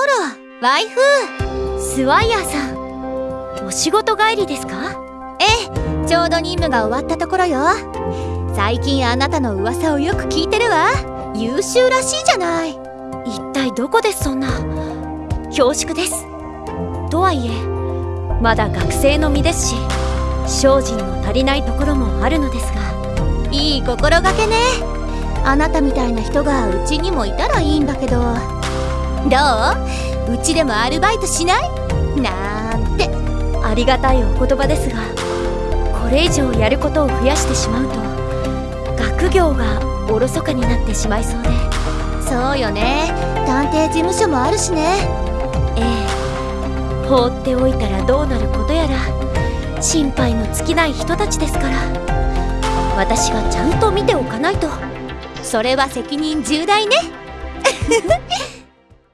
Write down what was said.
らワイフスワイヤーさん。お仕事帰りですか？ええちょうど任務が終わったところよ。最近あなたの噂をよく聞いてるわ。優秀らしいじゃない。一体どこでそんな？恐縮です。とはいえまだ学生の身ですし精進の足りないところもあるのですが。いい心がけね。あなたみたいな人がうちにもいたらいいんだけどどう？うちでもアルバイトしない？なんて。ありがたいお言葉ですがこれ以上やることを増やしてしまうと学業がおろそかになってしまいそうで。そうよね。探偵事務所もあるしね。ええ。放っておいたらどうなることやら心配の尽きない人たちですから。私がちゃんと見ておかないと。それは責任重大ね